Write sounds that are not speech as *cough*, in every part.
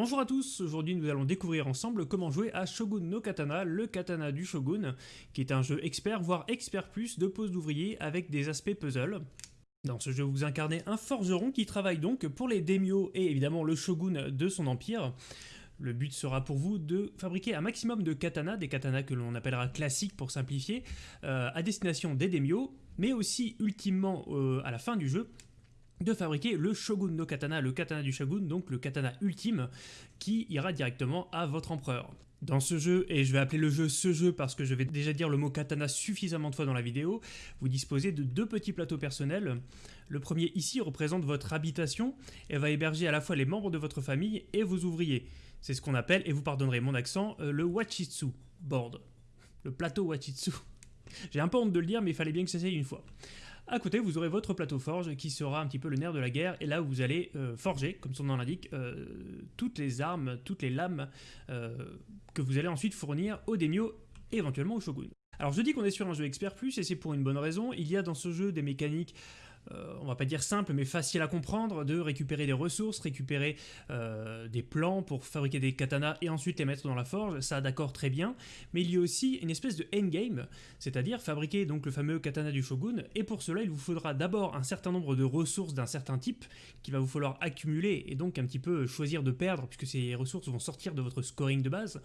Bonjour à tous, aujourd'hui nous allons découvrir ensemble comment jouer à Shogun no Katana, le katana du Shogun, qui est un jeu expert, voire expert plus, de pose d'ouvrier avec des aspects puzzle. Dans ce jeu, vous incarnez un forgeron qui travaille donc pour les daimyo et évidemment le shogun de son empire. Le but sera pour vous de fabriquer un maximum de katanas, des katanas que l'on appellera classiques pour simplifier, euh, à destination des daimyo, mais aussi ultimement euh, à la fin du jeu, de fabriquer le Shogun no Katana, le katana du Shogun, donc le katana ultime, qui ira directement à votre empereur. Dans ce jeu, et je vais appeler le jeu ce jeu parce que je vais déjà dire le mot katana suffisamment de fois dans la vidéo, vous disposez de deux petits plateaux personnels. Le premier ici représente votre habitation et va héberger à la fois les membres de votre famille et vos ouvriers. C'est ce qu'on appelle, et vous pardonnerez mon accent, euh, le Wachitsu board. Le plateau Wachitsu. *laughs* J'ai un peu honte de le dire, mais il fallait bien que j'essaye une fois. À côté, vous aurez votre plateau forge qui sera un petit peu le nerf de la guerre, et là où vous allez euh, forger, comme son nom l'indique, euh, toutes les armes, toutes les lames euh, que vous allez ensuite fournir au daimyo et éventuellement au shogun. Alors je dis qu'on est sur un jeu expert plus, et c'est pour une bonne raison, il y a dans ce jeu des mécaniques euh, on va pas dire simple, mais facile à comprendre, de récupérer des ressources, récupérer euh, des plans pour fabriquer des katanas et ensuite les mettre dans la forge, ça d'accord très bien, mais il y a aussi une espèce de endgame, c'est-à-dire fabriquer donc le fameux katana du shogun, et pour cela il vous faudra d'abord un certain nombre de ressources d'un certain type, qu'il va vous falloir accumuler et donc un petit peu choisir de perdre, puisque ces ressources vont sortir de votre scoring de base,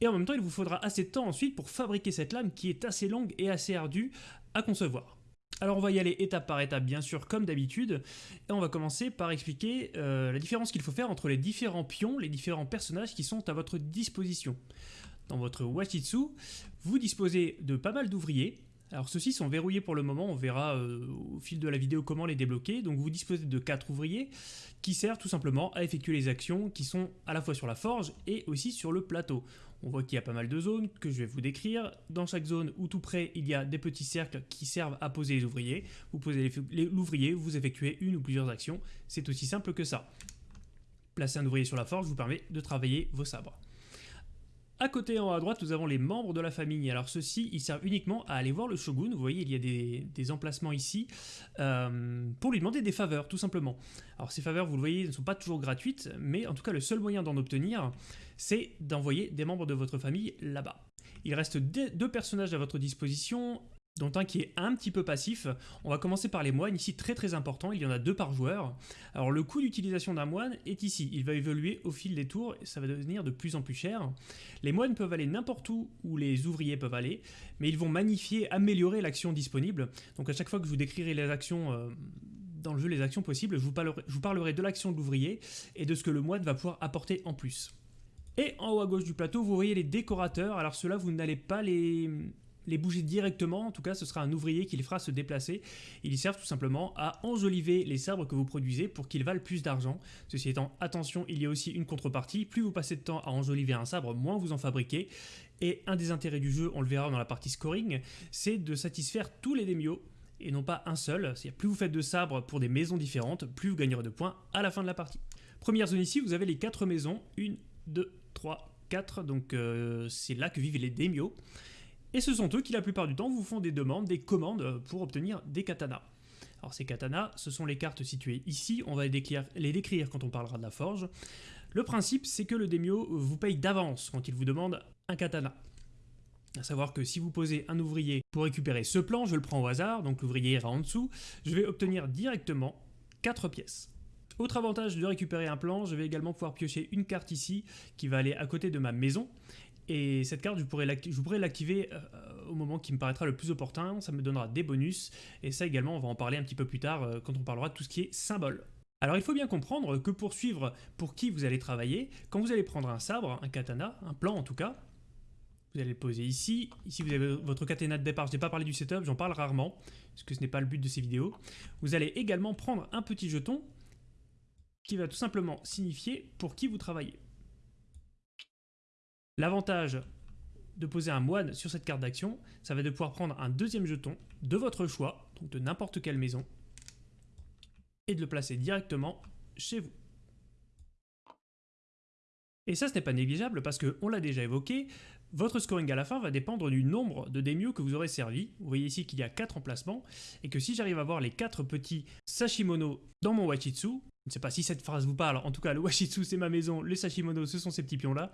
et en même temps il vous faudra assez de temps ensuite pour fabriquer cette lame qui est assez longue et assez ardue à concevoir. Alors on va y aller étape par étape bien sûr comme d'habitude et on va commencer par expliquer euh, la différence qu'il faut faire entre les différents pions, les différents personnages qui sont à votre disposition. Dans votre Wachitsu, vous disposez de pas mal d'ouvriers. Alors ceux-ci sont verrouillés pour le moment, on verra euh, au fil de la vidéo comment les débloquer. Donc vous disposez de 4 ouvriers qui servent tout simplement à effectuer les actions qui sont à la fois sur la forge et aussi sur le plateau. On voit qu'il y a pas mal de zones que je vais vous décrire. Dans chaque zone ou tout près, il y a des petits cercles qui servent à poser les ouvriers. Vous posez l'ouvrier, vous effectuez une ou plusieurs actions. C'est aussi simple que ça. Placer un ouvrier sur la forge vous permet de travailler vos sabres. À côté en haut à droite, nous avons les membres de la famille. Alors ceux-ci, ils servent uniquement à aller voir le shogun. Vous voyez, il y a des, emplacements ici euh, pour lui demander des faveurs, tout simplement. Alors ces faveurs, vous le voyez, ne sont pas toujours gratuites, mais en tout cas, le seul moyen d'en obtenir, c'est d'envoyer des membres de votre famille là-bas. Il reste deux personnages à votre disposition, dont un qui est un petit peu passif. On va commencer par les moines, ici très très important, il y en a deux par joueur. Alors le coût d'utilisation d'un moine est ici, il va évoluer au fil des tours, et ça va devenir de plus en plus cher. Les moines peuvent aller n'importe où où les ouvriers peuvent aller, mais ils vont magnifier, améliorer l'action disponible. Donc à chaque fois que je vous décrirai les actions... Euh, dans le jeu, les actions possibles, je vous parlerai, je vous parlerai de l'action de l'ouvrier et de ce que le moine va pouvoir apporter en plus. Et en haut à gauche du plateau, vous voyez les décorateurs. Alors ceux-là, vous n'allez pas les, les bouger directement, en tout cas ce sera un ouvrier qui les fera se déplacer. Ils servent tout simplement à enjoliver les sabres que vous produisez pour qu'ils valent plus d'argent. Ceci étant, attention, il y a aussi une contrepartie, plus vous passez de temps à enjoliver un sabre, moins vous en fabriquez. Et un des intérêts du jeu, on le verra dans la partie scoring, c'est de satisfaire tous les démios et non pas un seul. C'est-à-dire plus vous faites de sabres pour des maisons différentes, plus vous gagnerez de points à la fin de la partie. Première zone ici, vous avez les quatre maisons, 1, 2, 3, 4, donc euh, c'est là que vivent les démios. Et ce sont eux qui la plupart du temps vous font des demandes, des commandes pour obtenir des katanas. Alors ces katanas, ce sont les cartes situées ici, on va les décrire, quand on parlera de la forge. Le principe, c'est que le daimyo vous paye d'avance quand il vous demande un katana. À savoir que si vous posez un ouvrier pour récupérer ce plan, je le prends au hasard, donc l'ouvrier ira en dessous, je vais obtenir directement 4 pièces. Autre avantage de récupérer un plan, je vais également pouvoir piocher une carte ici qui va aller à côté de ma maison et cette carte, je pourrais l'activer euh, au moment qui me paraîtra le plus opportun, ça me donnera des bonus, et ça également on va en parler un petit peu plus tard euh, quand on parlera de tout ce qui est symbole. Alors il faut bien comprendre que pour suivre pour qui vous allez travailler, quand vous allez prendre un sabre, un katana, un plan en tout cas, vous allez le poser ici, ici vous avez votre katana de départ, je n'ai pas parlé du setup, j'en parle rarement, parce que ce n'est pas le but de ces vidéos. Vous allez également prendre un petit jeton qui va tout simplement signifier pour qui vous travaillez. L'avantage de poser un moine sur cette carte d'action, ça va de pouvoir prendre un deuxième jeton de votre choix, donc de n'importe quelle maison, et de le placer directement chez vous. Et ça, ce n'est pas négligeable parce que, on l'a déjà évoqué, votre scoring à la fin va dépendre du nombre de daimyo que vous aurez servi. Vous voyez ici qu'il y a 4 emplacements, et que si j'arrive à avoir les 4 petits Sashimono dans mon Wachitsu, je ne sais pas si cette phrase vous parle, en tout cas le Washitsu c'est ma maison, le Sashimono ce sont ces petits pions là,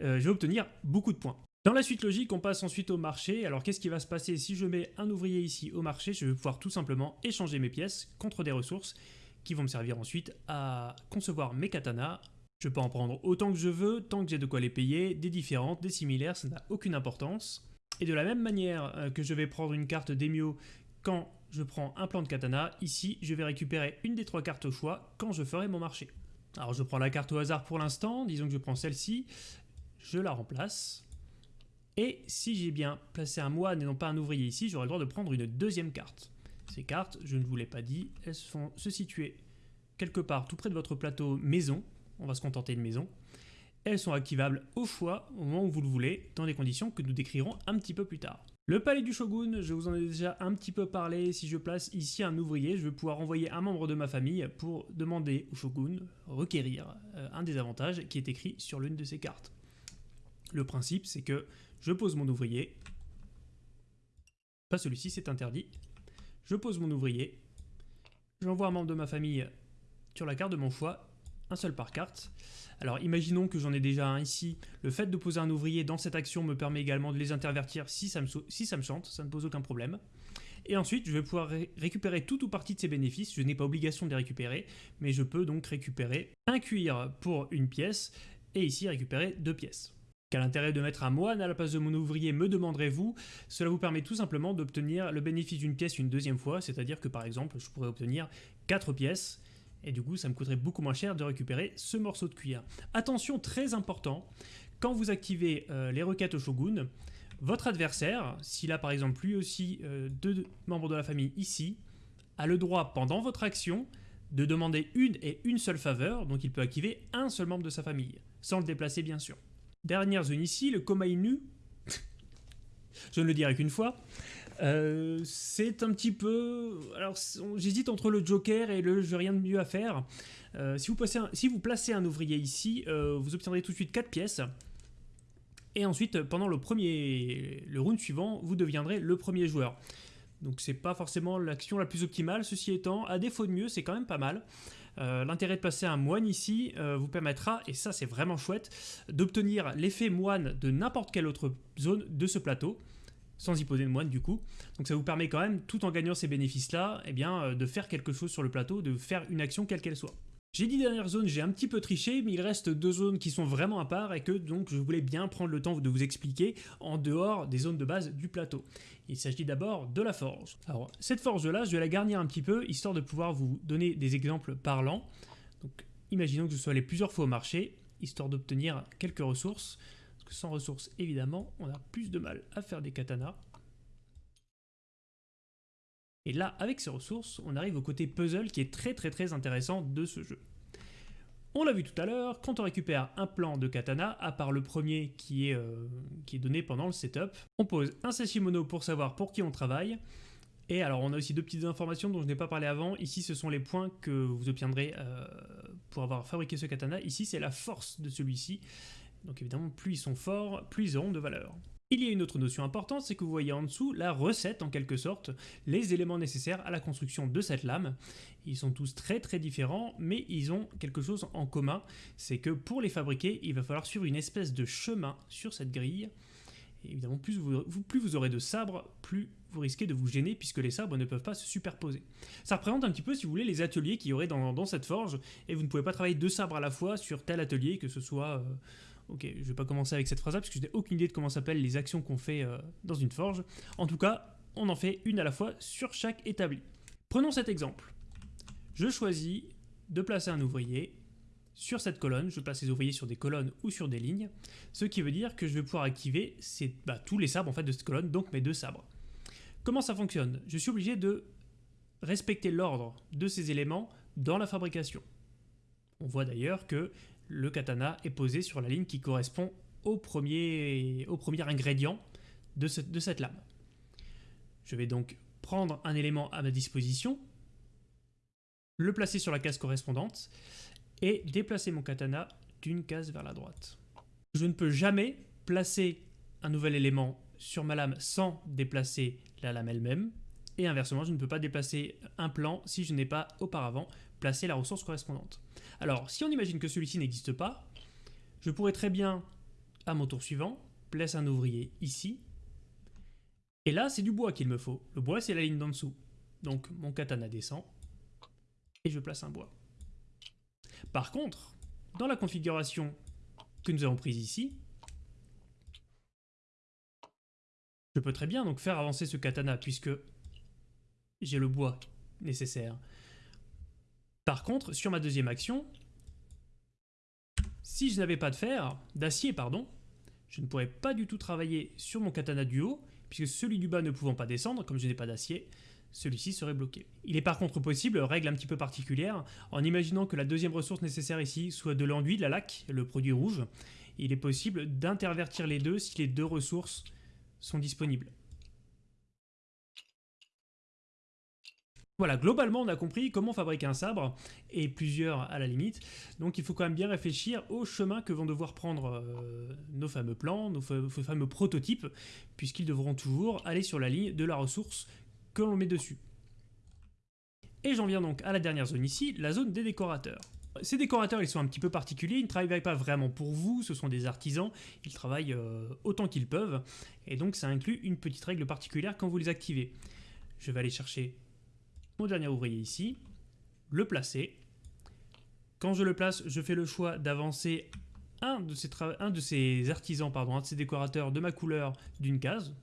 euh, je vais obtenir beaucoup de points. Dans la suite logique, on passe ensuite au marché. Alors qu'est-ce qui va se passer si je mets un ouvrier ici au marché? Je vais pouvoir tout simplement échanger mes pièces contre des ressources qui vont me servir ensuite à concevoir mes katanas. Je peux en prendre autant que je veux, tant que j'ai de quoi les payer, des différentes, des similaires, ça n'a aucune importance. Et de la même manière euh, que je vais prendre une carte d'Emio quand je prends un plan de katana, ici je vais récupérer une des trois cartes au choix quand je ferai mon marché. Alors je prends la carte au hasard pour l'instant, disons que je prends celle-ci, je la remplace. Et si j'ai bien placé un moine et non pas un ouvrier ici, j'aurai le droit de prendre une deuxième carte. Ces cartes, je ne vous l'ai pas dit, elles se situer quelque part tout près de votre plateau maison. On va se contenter de maison. Elles sont activables au choix au moment où vous le voulez, dans des conditions que nous décrirons un petit peu plus tard. Le palais du shogun, je vous en ai déjà un petit peu parlé, si je place ici un ouvrier, je vais pouvoir envoyer un membre de ma famille pour demander au shogun, requérir euh, un des avantages qui est écrit sur l'une de ces cartes. Le principe, c'est que je pose mon ouvrier, pas celui-ci, c'est interdit, je pose mon ouvrier, j'envoie un membre de ma famille sur la carte de mon choix, un seul par carte. Alors imaginons que j'en ai déjà un ici, le fait de poser un ouvrier dans cette action me permet également de les intervertir si ça me, ça chante, ça ne pose aucun problème. Et ensuite, je vais pouvoir récupérer tout ou partie de ces bénéfices. Je n'ai pas obligation de les récupérer, mais je peux donc récupérer un cuir pour une pièce, et ici récupérer deux pièces. Quel intérêt de mettre un moine à la place de mon ouvrier, me demanderez-vous? Cela vous permet tout simplement d'obtenir le bénéfice d'une pièce une deuxième fois, c'est-à-dire que par exemple, je pourrais obtenir 4 pièces, et du coup, ça me coûterait beaucoup moins cher de récupérer ce morceau de cuir. Attention, très important, quand vous activez euh, les requêtes au shogun, votre adversaire, s'il a par exemple lui aussi euh, deux membres de la famille ici, a le droit pendant votre action de demander une et une seule faveur, donc il peut activer un seul membre de sa famille, sans le déplacer bien sûr. Dernière zone ici, le Komainu. *laughs* Je ne le dirai qu'une fois. Euh, c'est un petit peu... Alors, j'hésite entre le Joker et le « j'ai rien de mieux à faire euh, si, vous placez un, ouvrier ici, euh, vous obtiendrez tout de suite 4 pièces. Et ensuite, pendant le premier, le round suivant, vous deviendrez le premier joueur. Donc c'est pas forcément l'action la plus optimale, ceci étant, à défaut de mieux, c'est quand même pas mal. L'intérêt de passer un moine ici vous permettra, et ça c'est vraiment chouette, d'obtenir l'effet moine de n'importe quelle autre zone de ce plateau, sans y poser de moine du coup. Donc ça vous permet quand même, tout en gagnant ces bénéfices-là, eh bien, euh, de faire quelque chose sur le plateau, de faire une action quelle qu'elle soit. J'ai dit dernière zone, j'ai un petit peu triché, mais il reste deux zones qui sont vraiment à part et que donc je voulais bien prendre le temps de vous expliquer en dehors des zones de base du plateau. Il s'agit d'abord de la forge. Alors cette forge-là, je vais la garnir un petit peu, histoire de pouvoir vous donner des exemples parlants. Donc imaginons que je sois allé plusieurs fois au marché, histoire d'obtenir quelques ressources, sans ressources, évidemment, on a plus de mal à faire des katanas. Et là, avec ces ressources, on arrive au côté puzzle qui est très très très intéressant de ce jeu. On l'a vu tout à l'heure, quand on récupère un plan de katana, à part le premier qui est, euh, donné pendant le setup, on pose un Sashimono pour savoir pour qui on travaille, et alors on a aussi deux petites informations dont je n'ai pas parlé avant, ici ce sont les points que vous obtiendrez euh, pour avoir fabriqué ce katana, ici c'est la force de celui-ci, donc évidemment plus ils sont forts, plus ils auront de valeur. Il y a une autre notion importante, c'est que vous voyez en dessous la recette en quelque sorte, les éléments nécessaires à la construction de cette lame. Ils sont tous très très différents, mais ils ont quelque chose en commun, c'est que pour les fabriquer, il va falloir suivre une espèce de chemin sur cette grille. Et évidemment, plus vous, aurez de sabres, plus vous risquez de vous gêner puisque les sabres ne peuvent pas se superposer. Ça représente un petit peu, si vous voulez, les ateliers qu'il y aurait dans, cette forge, et vous ne pouvez pas travailler deux sabres à la fois sur tel atelier, que ce soit... Euh, Ok, je vais pas commencer avec cette phrase-là parce que je n'ai aucune idée de comment s'appellent les actions qu'on fait euh, dans une forge. En tout cas, on en fait une à la fois sur chaque établi. Prenons cet exemple. Je choisis de placer un ouvrier sur cette colonne, je place les ouvriers sur des colonnes ou sur des lignes, ce qui veut dire que je vais pouvoir activer bah, tous les sabres en fait de cette colonne, donc mes deux sabres. Comment ça fonctionne? Je suis obligé de respecter l'ordre de ces éléments dans la fabrication. On voit d'ailleurs que le katana est posé sur la ligne qui correspond au premier, ingrédient de, de cette lame. Je vais donc prendre un élément à ma disposition, le placer sur la case correspondante et déplacer mon katana d'une case vers la droite. Je ne peux jamais placer un nouvel élément sur ma lame sans déplacer la lame elle-même, et inversement, je ne peux pas déplacer un plan si je n'ai pas auparavant placer la ressource correspondante. Alors, si on imagine que celui-ci n'existe pas, je pourrais très bien, à mon tour suivant, placer un ouvrier ici. Et là, c'est du bois qu'il me faut. Le bois, c'est la ligne d'en dessous. Donc, mon katana descend, et je place un bois. Par contre, dans la configuration que nous avons prise ici, je peux très bien donc faire avancer ce katana puisque j'ai le bois nécessaire. Par contre, sur ma deuxième action, si je n'avais pas de fer, d'acier pardon, je ne pourrais pas du tout travailler sur mon katana du haut, puisque celui du bas ne pouvant pas descendre, comme je n'ai pas d'acier, celui-ci serait bloqué. Il est par contre possible, règle un petit peu particulière, en imaginant que la deuxième ressource nécessaire ici soit de l'enduit, de la laque, le produit rouge, il est possible d'intervertir les deux si les deux ressources sont disponibles. Voilà, globalement, on a compris comment fabriquer un sabre, et plusieurs à la limite. Donc il faut quand même bien réfléchir au chemin que vont devoir prendre euh, nos fameux plans, nos, fameux prototypes, puisqu'ils devront toujours aller sur la ligne de la ressource que l'on met dessus. Et j'en viens donc à la dernière zone ici, la zone des décorateurs. Ces décorateurs, ils sont un petit peu particuliers, ils ne travaillent pas vraiment pour vous, ce sont des artisans, ils travaillent euh, autant qu'ils peuvent, et donc ça inclut une petite règle particulière quand vous les activez. Je vais aller chercher mon dernier ouvrier ici, le placer. Quand je le place, je fais le choix d'avancer un, de ces artisans, pardon, un de ces décorateurs de ma couleur d'une case.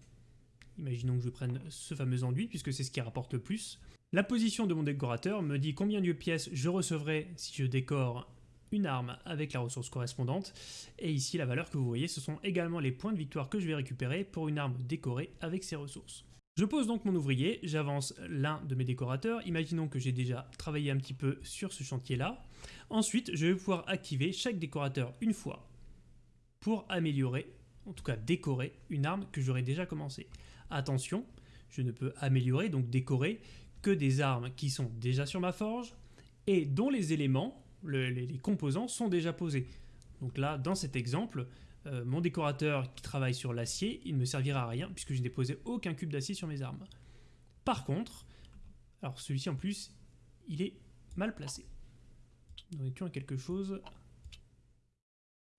Imaginons que je prenne ce fameux enduit, puisque c'est ce qui rapporte le plus. La position de mon décorateur me dit combien de pièces je recevrai si je décore une arme avec la ressource correspondante. Et ici, la valeur que vous voyez, ce sont également les points de victoire que je vais récupérer pour une arme décorée avec ces ressources. Je pose donc mon ouvrier, j'avance l'un de mes décorateurs, imaginons que j'ai déjà travaillé un petit peu sur ce chantier-là. Ensuite, je vais pouvoir activer chaque décorateur une fois pour améliorer, en tout cas décorer, une arme que j'aurais déjà commencé. Attention, je ne peux améliorer, donc décorer, que des armes qui sont déjà sur ma forge et dont les éléments, les composants sont déjà posés. Donc là, dans cet exemple, euh, mon décorateur qui travaille sur l'acier, il ne me servira à rien puisque je n'ai posé aucun cube d'acier sur mes armes. Par contre, alors celui-ci en plus, il est mal placé. Nous étions à quelque chose...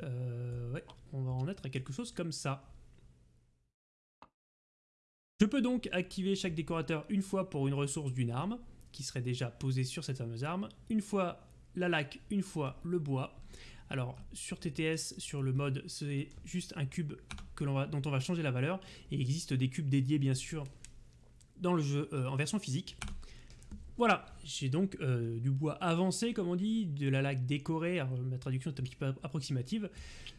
Euh, on va en être à quelque chose comme ça. Je peux donc activer chaque décorateur une fois pour une ressource d'une arme, qui serait déjà posée sur cette fameuse arme, une fois la laque, une fois le bois, alors sur TTS, sur le mode, c'est juste un cube que va, dont on va changer la valeur. Et il existe des cubes dédiés bien sûr dans le jeu euh, en version physique. Voilà, j'ai donc euh, du bois avancé, comme on dit, de la laque décorée, ma traduction est un petit peu approximative.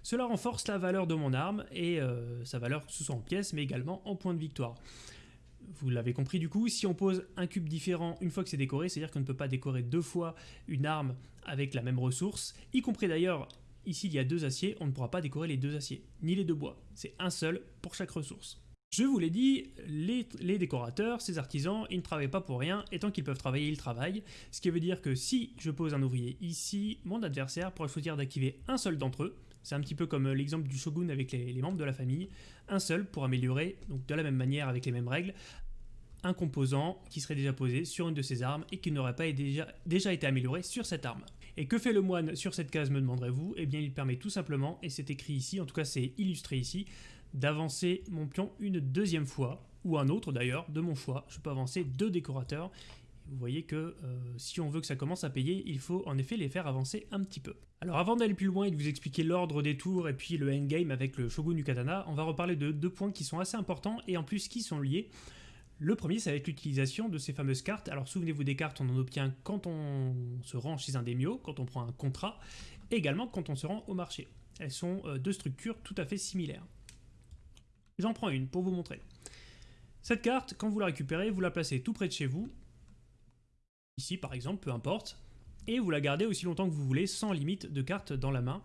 Cela renforce la valeur de mon arme et euh, sa valeur que ce soit en pièces, mais également en points de victoire. Vous l'avez compris du coup, si on pose un cube différent une fois que c'est décoré, c'est-à-dire qu'on ne peut pas décorer deux fois une arme avec la même ressource, y compris d'ailleurs, ici il y a deux aciers, on ne pourra pas décorer les deux aciers, ni les deux bois, c'est un seul pour chaque ressource. Je vous l'ai dit, les, décorateurs, ces artisans, ils ne travaillent pas pour rien, et tant qu'ils peuvent travailler, ils travaillent, ce qui veut dire que si je pose un ouvrier ici, mon adversaire pourrait choisir d'activer un seul d'entre eux, c'est un petit peu comme l'exemple du shogun avec les, membres de la famille, un seul pour améliorer, donc de la même manière avec les mêmes règles, un composant qui serait déjà posé sur une de ces armes et qui n'aurait pas déjà, déjà été amélioré sur cette arme. Et que fait le moine sur cette case, me demanderez-vous? Eh bien, il permet tout simplement, et c'est écrit ici, en tout cas c'est illustré ici, d'avancer mon pion une deuxième fois, ou un autre d'ailleurs, de mon choix. Je peux avancer deux décorateurs. Vous voyez que euh, si on veut que ça commence à payer, il faut en effet les faire avancer un petit peu. Alors avant d'aller plus loin et de vous expliquer l'ordre des tours et puis le endgame avec le Shogun du Katana, on va reparler de deux points qui sont assez importants et en plus qui sont liés. Le premier, c'est avec l'utilisation de ces fameuses cartes. Alors souvenez-vous des cartes, on en obtient quand on se rend chez un démio, quand on prend un contrat, et également quand on se rend au marché. Elles sont euh, deux structures tout à fait similaires. J'en prends une pour vous montrer. Cette carte, quand vous la récupérez, vous la placez tout près de chez vous, ici par exemple, peu importe, et vous la gardez aussi longtemps que vous voulez, sans limite de cartes dans la main.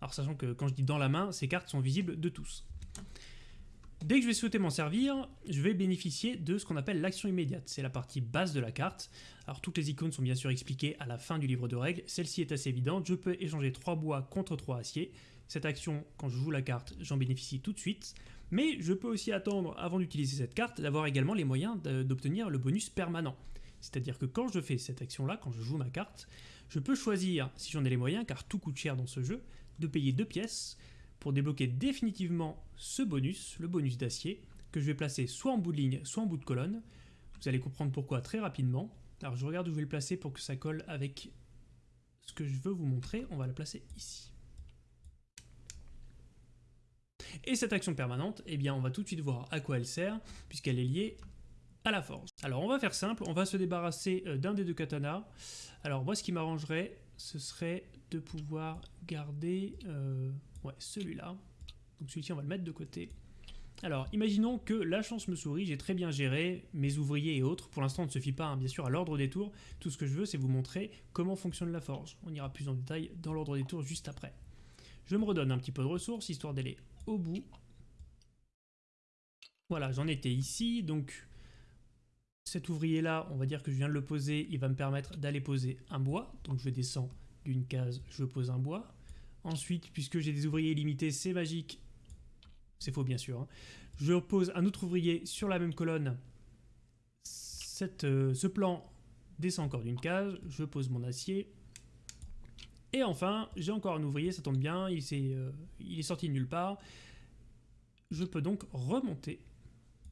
Alors sachant que quand je dis dans la main, ces cartes sont visibles de tous. Dès que je vais souhaiter m'en servir, je vais bénéficier de ce qu'on appelle l'action immédiate. C'est la partie basse de la carte. Alors toutes les icônes sont bien sûr expliquées à la fin du livre de règles. Celle-ci est assez évidente. Je peux échanger 3 bois contre 3 aciers. Cette action, quand je joue la carte, j'en bénéficie tout de suite. Mais je peux aussi attendre, avant d'utiliser cette carte, d'avoir également les moyens d'obtenir le bonus permanent. C'est-à-dire que quand je fais cette action-là, quand je joue ma carte, je peux choisir, si j'en ai les moyens, car tout coûte cher dans ce jeu, de payer deux pièces pour débloquer définitivement ce bonus, le bonus d'acier, que je vais placer soit en bout de ligne, soit en bout de colonne. Vous allez comprendre pourquoi très rapidement. Alors je regarde où je vais le placer pour que ça colle avec ce que je veux vous montrer. On va la placer ici. Et cette action permanente, eh bien on va tout de suite voir à quoi elle sert, puisqu'elle est liée à la force. Alors on va faire simple, on va se débarrasser euh, d'un des deux katanas. Alors moi ce qui m'arrangerait, ce serait de pouvoir garder euh, ouais, celui-là. Donc celui-ci on va le mettre de côté. Alors, imaginons que la chance me sourit, j'ai très bien géré mes ouvriers et autres. Pour l'instant, on ne se pas, hein, bien sûr, à l'ordre des tours. Tout ce que je veux, c'est vous montrer comment fonctionne la forge. On ira plus en détail dans l'ordre des tours juste après. Je me redonne un petit peu de ressources, histoire d'aller au bout. Voilà, j'en étais ici, donc cet ouvrier-là, on va dire que je viens de le poser, il va me permettre d'aller poser un bois. Donc je descends d'une case, je pose un bois. Ensuite, puisque j'ai des ouvriers limités, c'est magique, c'est faux bien sûr. Hein. Je pose un autre ouvrier sur la même colonne. Euh, ce plan descend encore d'une case. Je pose mon acier. Et enfin, j'ai encore un ouvrier, ça tombe bien, il, euh, il est sorti de nulle part. Je peux donc remonter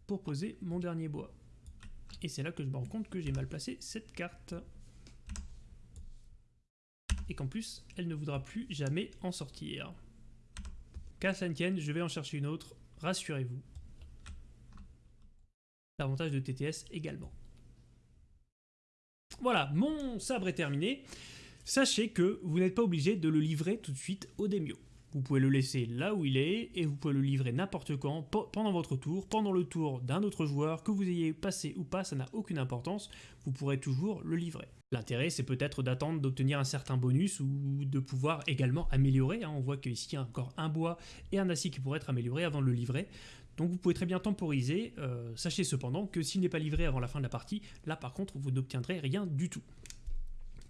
pour poser mon dernier bois. Et c'est là que je me rends compte que j'ai mal placé cette carte. Et qu'en plus, elle ne voudra plus jamais en sortir. Qu'à ça tienne, je vais en chercher une autre, rassurez-vous. L'avantage de TTS également. Voilà, mon sabre est terminé. Sachez que vous n'êtes pas obligé de le livrer tout de suite au Demio. Vous pouvez le laisser là où il est et vous pouvez le livrer n'importe quand, pendant votre tour, pendant le tour d'un autre joueur, que vous ayez passé ou pas, ça n'a aucune importance, vous pourrez toujours le livrer. L'intérêt, c'est peut-être d'attendre d'obtenir un certain bonus ou de pouvoir également améliorer. Hein. On voit qu'ici, il y a encore un bois et un acier qui pourraient être améliorés avant de le livrer. Donc vous pouvez très bien temporiser. Euh, sachez cependant que s'il n'est pas livré avant la fin de la partie, là par contre, vous n'obtiendrez rien du tout.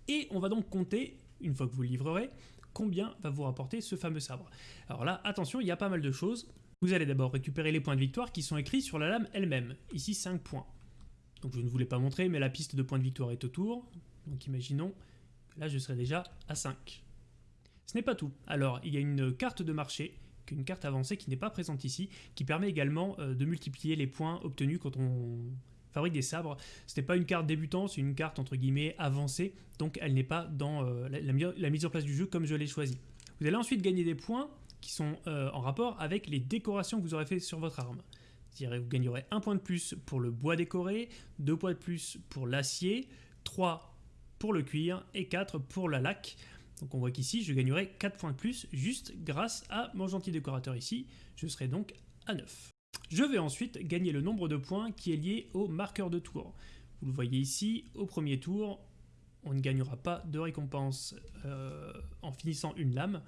Et on va donc compter, une fois que vous le livrerez, combien va vous rapporter ce fameux sabre. Alors là, attention, il y a pas mal de choses. Vous allez d'abord récupérer les points de victoire qui sont écrits sur la lame elle-même. Ici, 5 points. Donc je ne vous l'ai pas montré, mais la piste de points de victoire est autour. Donc imaginons, là je serai déjà à 5. Ce n'est pas tout. Alors, il y a une carte de marché, une carte avancée qui n'est pas présente ici, qui permet également euh, de multiplier les points obtenus quand on fabrique des sabres. Ce n'est pas une carte débutant, c'est une carte entre guillemets avancée, donc elle n'est pas dans euh, la, mise en place du jeu comme je l'ai choisi. Vous allez ensuite gagner des points qui sont euh, en rapport avec les décorations que vous aurez fait sur votre arme. Vous gagnerez un point de plus pour le bois décoré, deux points de plus pour l'acier, 3 pour le cuir et 4 pour la laque. Donc on voit qu'ici je gagnerai 4 points de plus juste grâce à mon gentil décorateur ici. Je serai donc à 9. Je vais ensuite gagner le nombre de points qui est lié au marqueur de tour. Vous le voyez ici, au premier tour, on ne gagnera pas de récompense euh, en finissant une lame.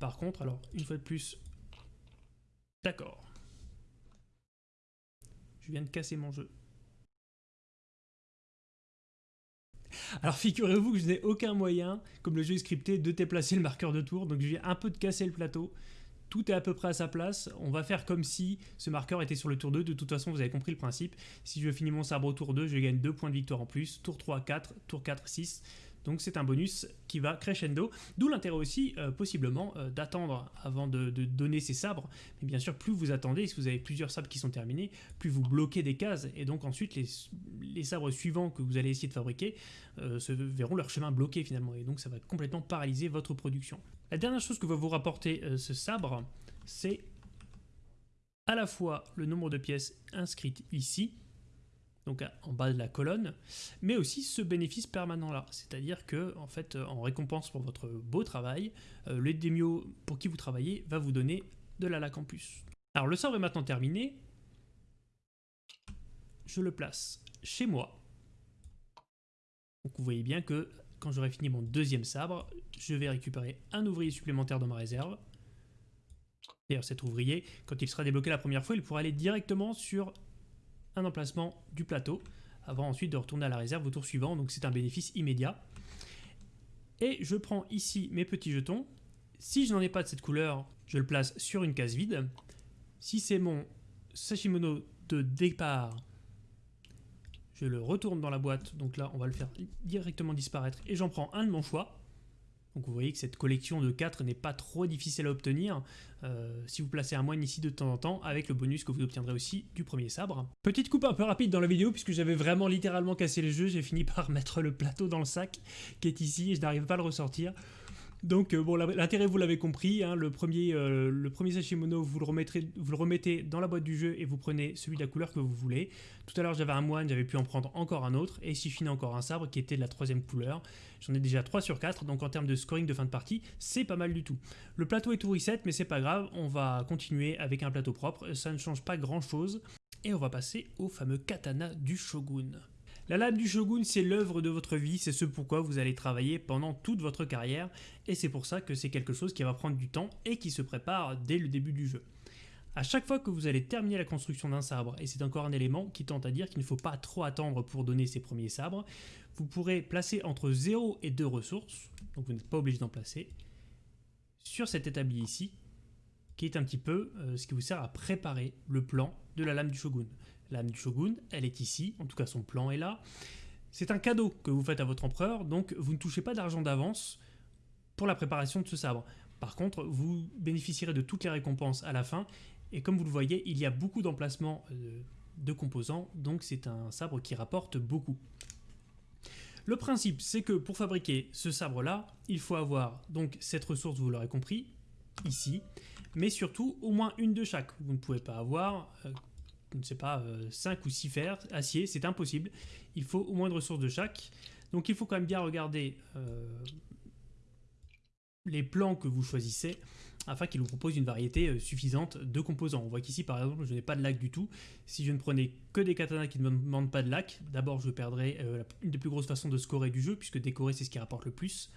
Par contre, alors une fois de plus, d'accord. Je viens de casser mon jeu. Alors figurez-vous que je n'ai aucun moyen, comme le jeu est scripté, de déplacer le marqueur de tour, donc je viens un peu de casser le plateau tout est à peu près à sa place. On va faire comme si ce marqueur était sur le tour 2. De toute façon, vous avez compris le principe. Si je finis mon sabre au tour 2, je gagne 2 points de victoire en plus. Tour 3, 4. Tour 4, 6. Donc c'est un bonus qui va crescendo, d'où l'intérêt aussi euh, possiblement euh, d'attendre avant de, donner ses sabres. Mais bien sûr, plus vous attendez, si vous avez plusieurs sabres qui sont terminés, plus vous bloquez des cases, et donc ensuite les, sabres suivants que vous allez essayer de fabriquer euh, se verront leur chemin bloqué finalement, et donc ça va complètement paralyser votre production. La dernière chose que va vous rapporter ce sabre, c'est à la fois le nombre de pièces inscrites ici, donc en bas de la colonne, mais aussi ce bénéfice permanent là, c'est-à-dire que en fait en récompense pour votre beau travail, euh, le démio pour qui vous travaillez va vous donner de la laque en plus. Alors le sort est maintenant terminé, je le place chez moi. Donc vous voyez bien que quand j'aurai fini mon deuxième sabre, je vais récupérer un ouvrier supplémentaire dans ma réserve. D'ailleurs cet ouvrier, quand il sera débloqué la première fois, il pourra aller directement sur un emplacement du plateau, avant ensuite de retourner à la réserve au tour suivant, donc c'est un bénéfice immédiat. Et je prends ici mes petits jetons. Si je n'en ai pas de cette couleur, je le place sur une case vide. Si c'est mon Sashimono de départ, je le retourne dans la boîte, donc là on va le faire directement disparaître, et j'en prends un de mon choix. Donc vous voyez que cette collection de 4 n'est pas trop difficile à obtenir euh, si vous placez un moine ici de temps en temps avec le bonus que vous obtiendrez aussi du premier sabre. Petite coupe un peu rapide dans la vidéo puisque j'avais vraiment littéralement cassé le jeu, j'ai fini *laughs* par mettre le plateau dans le sac qui est ici et je n'arrive pas à le ressortir. Donc euh, bon, l'intérêt vous l'avez compris, hein, le premier, euh, le premier Sashimono, vous le, vous le remettez dans la boîte du jeu et vous prenez celui de la couleur que vous voulez. Tout à l'heure j'avais un moine, j'avais pu en prendre encore un autre, et ici je encore un sabre qui était de la troisième couleur. J'en ai déjà 3 sur 4, donc en termes de scoring de fin de partie, c'est pas mal du tout. Le plateau est tout reset, mais c'est pas grave, on va continuer avec un plateau propre, ça ne change pas grand chose. Et on va passer au fameux katana du shogun. La lame du shogun, c'est l'œuvre de votre vie, c'est ce pourquoi vous allez travailler pendant toute votre carrière, et c'est pour ça que c'est quelque chose qui va prendre du temps et qui se prépare dès le début du jeu. À chaque fois que vous allez terminer la construction d'un sabre, et c'est encore un élément qui tente à dire qu'il ne faut pas trop attendre pour donner ses premiers sabres, vous pourrez placer entre 0 et 2 ressources, donc vous n'êtes pas obligé d'en placer, sur cet établi ici, qui est un petit peu euh, ce qui vous sert à préparer le plan de la lame du shogun. L'âme du shogun, elle est ici, en tout cas son plan est là. C'est un cadeau que vous faites à votre empereur, donc vous ne touchez pas d'argent d'avance pour la préparation de ce sabre. Par contre, vous bénéficierez de toutes les récompenses à la fin, et comme vous le voyez, il y a beaucoup d'emplacements euh, de composants, donc c'est un sabre qui rapporte beaucoup. Le principe, c'est que pour fabriquer ce sabre-là, il faut avoir donc cette ressource, vous l'aurez compris, ici, mais surtout au moins une de chaque. Vous ne pouvez pas avoir, euh, je ne sais pas, 5 euh, ou 6 fers, acier, c'est impossible. Il faut au moins de ressources de chaque. Donc il faut quand même bien regarder euh, les plans que vous choisissez afin qu'ils vous proposent une variété suffisante de composants. On voit qu'ici par exemple je n'ai pas de lac du tout. Si je ne prenais que des katanas qui ne me demandent pas de lac, d'abord je perdrais une des plus grosses façons de scorer du jeu puisque décorer c'est ce qui rapporte le plus.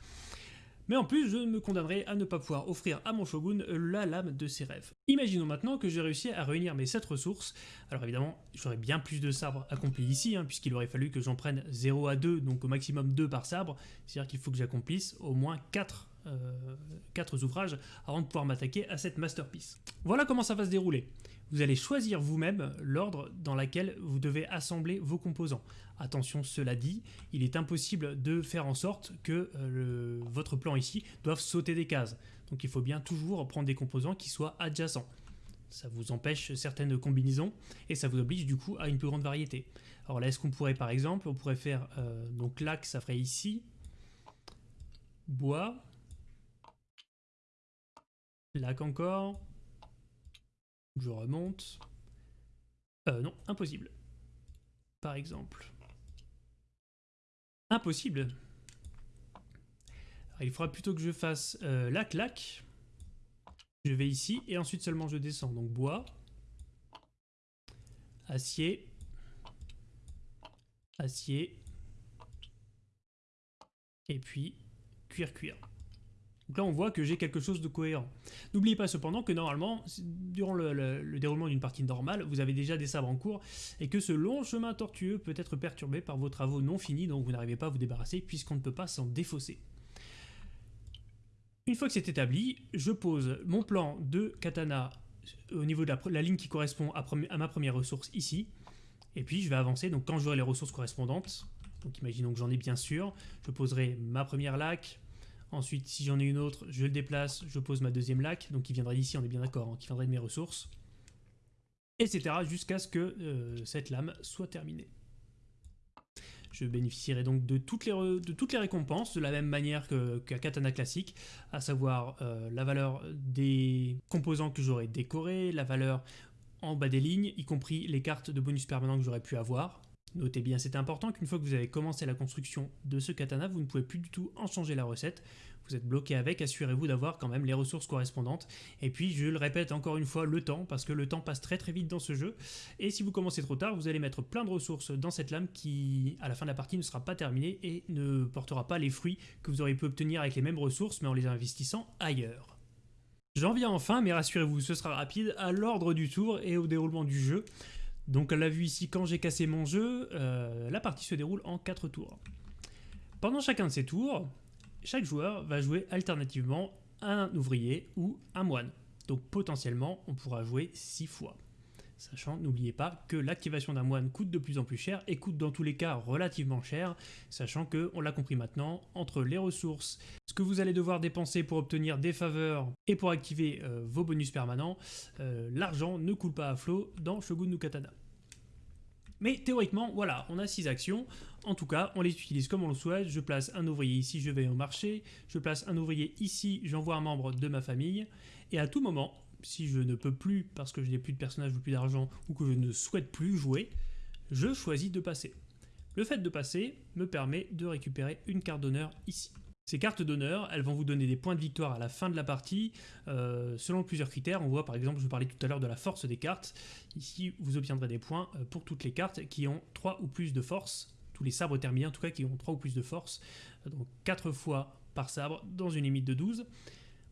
Mais en plus, je me condamnerai à ne pas pouvoir offrir à mon shogun la lame de ses rêves. Imaginons maintenant que j'ai réussi à réunir mes 7 ressources. Alors évidemment, j'aurais bien plus de sabres accomplis ici, hein, puisqu'il aurait fallu que j'en prenne 0 à 2, donc au maximum 2 par sabre. C'est-à-dire qu'il faut que j'accomplisse au moins 4 4 euh, ouvrages avant de pouvoir m'attaquer à cette masterpiece. Voilà comment ça va se dérouler. Vous allez choisir vous-même l'ordre dans lequel vous devez assembler vos composants. Attention, cela dit, il est impossible de faire en sorte que euh, votre plan ici doive sauter des cases. Donc il faut bien toujours prendre des composants qui soient adjacents. Ça vous empêche certaines combinaisons et ça vous oblige du coup à une plus grande variété. Alors là, est-ce qu'on pourrait par exemple, on pourrait faire, euh, donc lac, ça ferait ici, bois, lac encore, je remonte. Euh, non, impossible. Par exemple. Impossible. il faudra plutôt que je fasse euh, la claque. Je vais ici et ensuite seulement je descends. Donc bois, acier, acier, et puis cuir-cuir. Donc là, on voit que j'ai quelque chose de cohérent. N'oubliez pas cependant que normalement, durant le, déroulement d'une partie normale, vous avez déjà des sabres en cours et que ce long chemin tortueux peut être perturbé par vos travaux non finis dont vous n'arrivez pas à vous débarrasser puisqu'on ne peut pas s'en défausser. Une fois que c'est établi, je pose mon plan de katana au niveau de la, ligne qui correspond à, ma première ressource ici. Et puis je vais avancer, donc quand j'aurai les ressources correspondantes, donc imaginons que j'en ai bien sûr, je poserai ma première laque, Ensuite, si j'en ai une autre, je le déplace, je pose ma deuxième lac, donc qui viendrait d'ici, on est bien d'accord, hein, qui viendrait de mes ressources, etc. jusqu'à ce que euh, cette lame soit terminée. Je bénéficierai donc de toutes les, récompenses, de la même manière qu'un katana classique, à savoir euh, la valeur des composants que j'aurais décorés, la valeur en bas des lignes, y compris les cartes de bonus permanents que j'aurais pu avoir, Notez bien, c'est important qu'une fois que vous avez commencé la construction de ce katana, vous ne pouvez plus du tout en changer la recette. Vous êtes bloqué avec, assurez-vous d'avoir quand même les ressources correspondantes. Et puis, je le répète encore une fois, le temps, parce que le temps passe très très vite dans ce jeu. Et si vous commencez trop tard, vous allez mettre plein de ressources dans cette lame qui, à la fin de la partie, ne sera pas terminée et ne portera pas les fruits que vous auriez pu obtenir avec les mêmes ressources, mais en les investissant ailleurs. J'en viens enfin, mais rassurez-vous, ce sera rapide, à l'ordre du tour et au déroulement du jeu. Donc on l'a vu ici, quand j'ai cassé mon jeu, euh, la partie se déroule en 4 tours. Pendant chacun de ces tours, chaque joueur va jouer alternativement un ouvrier ou un moine. Donc potentiellement, on pourra jouer 6 fois. Sachant, n'oubliez pas que l'activation d'un moine coûte de plus en plus cher et coûte dans tous les cas relativement cher, sachant que, on l'a compris maintenant, entre les ressources, ce que vous allez devoir dépenser pour obtenir des faveurs et pour activer euh, vos bonus permanents, euh, l'argent ne coule pas à flot dans Shogun no Katana. Mais théoriquement, voilà, on a 6 actions. En tout cas, on les utilise comme on le souhaite. Je place un ouvrier ici, je vais au marché. Je place un ouvrier ici, j'envoie un membre de ma famille. Et à tout moment, si je ne peux plus, parce que je n'ai plus de personnage ou plus d'argent, ou que je ne souhaite plus jouer, je choisis de passer. Le fait de passer me permet de récupérer une carte d'honneur ici. Ces cartes d'honneur, elles vont vous donner des points de victoire à la fin de la partie, euh, selon plusieurs critères. On voit par exemple, je vous parlais tout à l'heure de la force des cartes. Ici, vous obtiendrez des points euh, pour toutes les cartes qui ont 3 ou plus de force, tous les sabres terminés en tout cas qui ont 3 ou plus de force, donc 4 fois par sabre dans une limite de 12.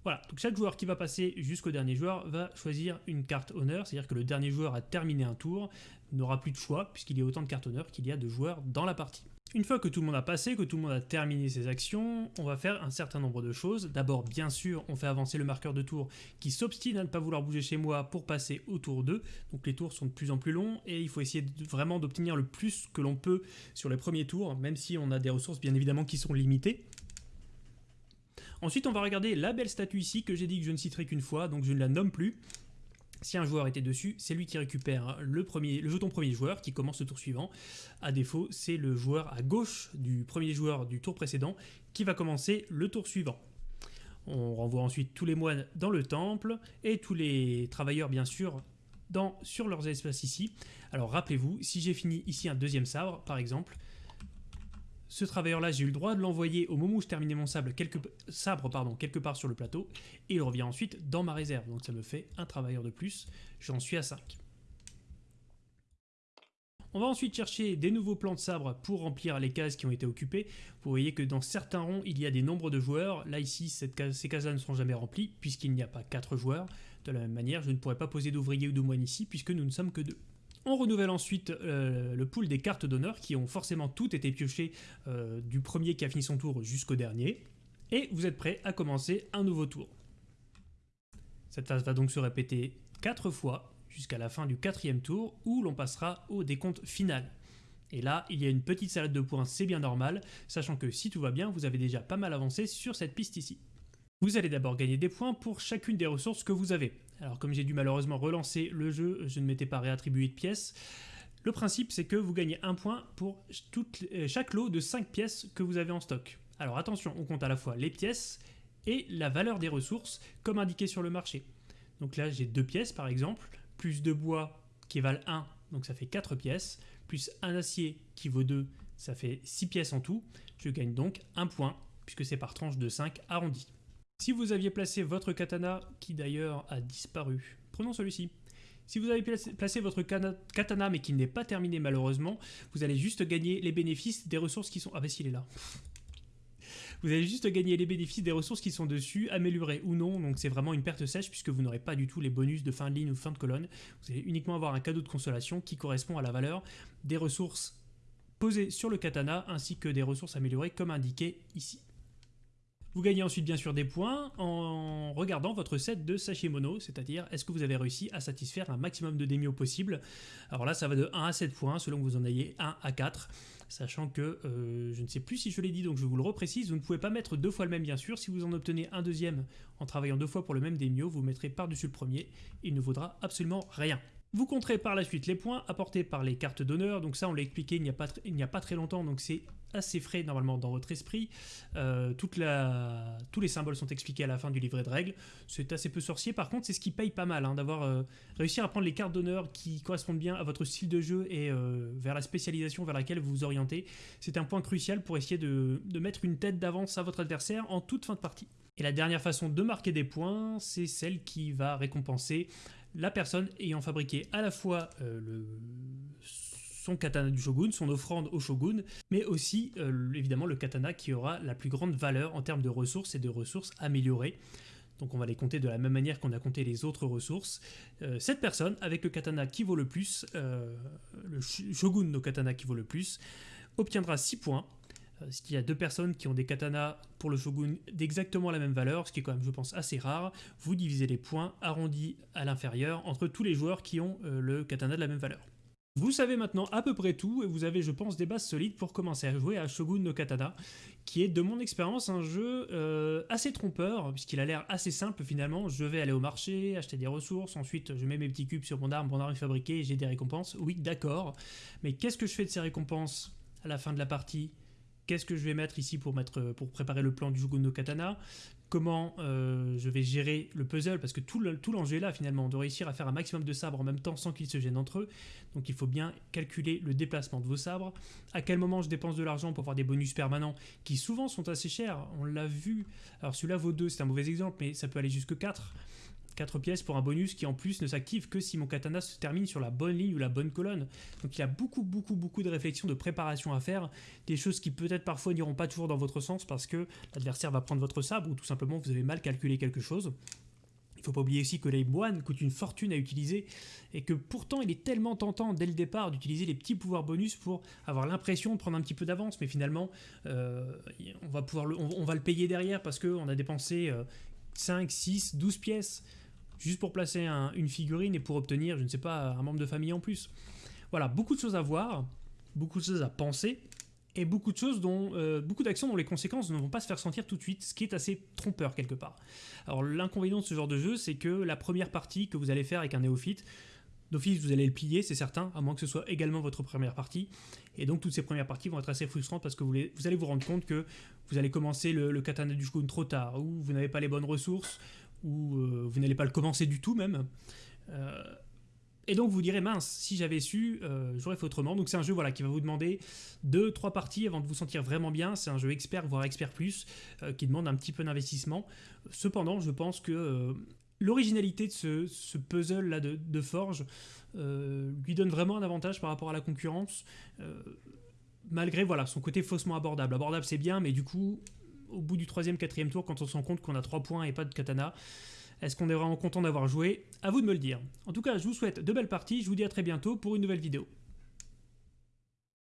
Voilà, donc chaque joueur qui va passer jusqu'au dernier joueur va choisir une carte honneur, c'est-à-dire que le dernier joueur a terminé un tour, n'aura plus de choix puisqu'il y a autant de cartes honneur qu'il y a de joueurs dans la partie. Une fois que tout le monde a passé, que tout le monde a terminé ses actions, on va faire un certain nombre de choses. D'abord, bien sûr, on fait avancer le marqueur de tour qui s'obstine à ne pas vouloir bouger chez moi pour passer au tour 2. Donc les tours sont de plus en plus longs et il faut essayer vraiment d'obtenir le plus que l'on peut sur les premiers tours, même si on a des ressources bien évidemment qui sont limitées. Ensuite, on va regarder la belle statue ici que j'ai dit que je ne citerai qu'une fois, donc je ne la nomme plus. Si un joueur était dessus, c'est lui qui récupère le, premier, le jeton premier joueur qui commence le tour suivant. A défaut, c'est le joueur à gauche du premier joueur du tour précédent qui va commencer le tour suivant. On renvoie ensuite tous les moines dans le temple et tous les travailleurs bien sûr dans, sur leurs espaces ici. Alors rappelez-vous, si j'ai fini ici un deuxième sabre par exemple, ce travailleur-là, j'ai eu le droit de l'envoyer au moment où je terminais mon quelque, sabre quelque part sur le plateau, et il revient ensuite dans ma réserve. Donc ça me fait un travailleur de plus, j'en suis à 5. On va ensuite chercher des nouveaux plans de sabre pour remplir les cases qui ont été occupées. Vous voyez que dans certains ronds, il y a des nombres de joueurs. Là, ici, ces cases-là ne sont jamais remplies, puisqu'il n'y a pas 4 joueurs. De la même manière, je ne pourrais pas poser d'ouvriers ou de moines ici, puisque nous ne sommes que deux. On renouvelle ensuite euh, le pool des cartes d'honneur qui ont forcément toutes été piochées euh, du premier qui a fini son tour jusqu'au dernier. Et vous êtes prêt à commencer un nouveau tour. Cette phase va donc se répéter 4 fois jusqu'à la fin du quatrième tour où l'on passera au décompte final. Et là, il y a une petite salade de points, c'est bien normal, sachant que si tout va bien, vous avez déjà pas mal avancé sur cette piste ici. Vous allez d'abord gagner des points pour chacune des ressources que vous avez. Alors comme j'ai dû malheureusement relancer le jeu, je ne m'étais pas réattribué de pièces. Le principe c'est que vous gagnez un point pour euh, chaque lot de 5 pièces que vous avez en stock. Alors attention, on compte à la fois les pièces et la valeur des ressources comme indiqué sur le marché. Donc là j'ai deux pièces par exemple, plus de bois qui valent 1, donc ça fait 4 pièces, plus un acier qui vaut 2, ça fait 6 pièces en tout. Je gagne donc un point puisque c'est par tranche de 5 arrondi. Si vous aviez placé votre katana, qui d'ailleurs a disparu, prenons celui-ci. Si vous avez placé votre katana mais qui n'est pas terminé malheureusement, vous allez juste gagner les bénéfices des ressources qui sont... Ah bah s'il est là *laughs* vous allez juste gagner les bénéfices des ressources qui sont dessus, améliorées ou non, donc c'est vraiment une perte sèche puisque vous n'aurez pas du tout les bonus de fin de ligne ou fin de colonne. Vous allez uniquement avoir un cadeau de consolation qui correspond à la valeur des ressources posées sur le katana ainsi que des ressources améliorées comme indiqué ici. Vous gagnez ensuite bien sûr des points en regardant votre set de Sashimono, c'est-à-dire est-ce que vous avez réussi à satisfaire un maximum de démio possible? Alors là ça va de 1 à 7 points selon que vous en ayez 1 à 4, sachant que euh, je ne sais plus si je l'ai dit donc je vous le reprécise, vous ne pouvez pas mettre deux fois le même bien sûr, si vous en obtenez un deuxième en travaillant deux fois pour le même démio, vous mettrez par-dessus le premier, il ne vaudra absolument rien. Vous compterez par la suite les points apportés par les cartes d'honneur, donc ça on l'a expliqué il n'y a, a pas très longtemps, donc c'est assez frais normalement dans votre esprit. Euh. Tous les symboles sont expliqués à la fin du livret de règles, c'est assez peu sorcier, par contre c'est ce qui paye pas mal, hein, d'avoir euh, réussi à prendre les cartes d'honneur qui correspondent bien à votre style de jeu et euh, vers la spécialisation vers laquelle vous vous orientez. C'est un point crucial pour essayer de, de mettre une tête d'avance à votre adversaire en toute fin de partie. Et la dernière façon de marquer des points, c'est celle qui va récompenser la personne ayant fabriqué à la fois euh, le, son katana du shogun, son offrande au shogun, mais aussi euh, évidemment le katana qui aura la plus grande valeur en termes de ressources et de ressources améliorées. Donc on va les compter de la même manière qu'on a compté les autres ressources. Euh, cette personne, avec le katana qui vaut le plus, le shogun no katana qui vaut le plus, obtiendra 6 points ce qu'il y a deux personnes qui ont des katanas pour le shogun d'exactement la même valeur, ce qui est quand même, je pense, assez rare. Vous divisez les points arrondis à l'inférieur entre tous les joueurs qui ont le katana de la même valeur. Vous savez maintenant à peu près tout et vous avez je pense des bases solides pour commencer à jouer à Shogun no Katana qui est de mon expérience un jeu euh, assez trompeur puisqu'il a l'air assez simple finalement. Je vais aller au marché, acheter des ressources, ensuite je mets mes petits cubes sur mon arme, mon arme est fabriquée j'ai des récompenses. Oui d'accord, mais qu'est-ce que je fais de ces récompenses à la fin de la partie? Qu'est-ce que je vais mettre ici pour, mettre, pour préparer le plan du Shogun no Katana? Comment euh, je vais gérer le puzzle, parce que tout l'enjeu est là finalement, de réussir à faire un maximum de sabres en même temps sans qu'ils se gênent entre eux. Donc il faut bien calculer le déplacement de vos sabres, à quel moment je dépense de l'argent pour avoir des bonus permanents qui souvent sont assez chers, on l'a vu. Alors celui-là vaut 2, c'est un mauvais exemple, mais ça peut aller jusque 4. 4 pièces pour un bonus qui en plus ne s'active que si mon katana se termine sur la bonne ligne ou la bonne colonne. Donc il y a beaucoup beaucoup beaucoup de réflexion, de préparation à faire, des choses qui peut-être parfois n'iront pas toujours dans votre sens parce que l'adversaire va prendre votre sabre ou tout simplement vous avez mal calculé quelque chose. Il faut pas oublier aussi que les moines coûtent une fortune à utiliser et que pourtant il est tellement tentant dès le départ d'utiliser les petits pouvoirs bonus pour avoir l'impression de prendre un petit peu d'avance, mais finalement euh, on, va pouvoir le, on, va le payer derrière parce qu'on a dépensé 5, 6, 12 pièces juste pour placer une figurine et pour obtenir, je ne sais pas, un membre de famille en plus. Voilà, beaucoup de choses à voir, beaucoup de choses à penser, et beaucoup de choses dont, euh, beaucoup d'actions dont les conséquences ne vont pas se faire sentir tout de suite, ce qui est assez trompeur quelque part. Alors l'inconvénient de ce genre de jeu, c'est que la première partie que vous allez faire avec un néophyte, d'office vous allez le plier, c'est certain, à moins que ce soit également votre première partie, et donc toutes ces premières parties vont être assez frustrantes parce que vous, allez vous rendre compte que vous allez commencer le, le katana du shogun trop tard, ou vous n'avez pas les bonnes ressources, ou euh, vous n'allez pas le commencer du tout même. Euh, et donc vous direz, mince, si j'avais su, euh, j'aurais fait autrement. Donc c'est un jeu voilà, qui va vous demander 2-3 parties avant de vous sentir vraiment bien. C'est un jeu expert, voire expert plus, qui demande un petit peu d'investissement. Cependant, je pense que l'originalité de ce, puzzle-là de, Forge lui donne vraiment un avantage par rapport à la concurrence. malgré voilà, son côté faussement abordable. Abordable c'est bien, mais du coup, au bout du troisième, quatrième tour, quand on se rend compte qu'on a 3 points et pas de katana. Est-ce qu'on est vraiment content d'avoir joué? À vous de me le dire. En tout cas, je vous souhaite de belles parties, je vous dis à très bientôt pour une nouvelle vidéo.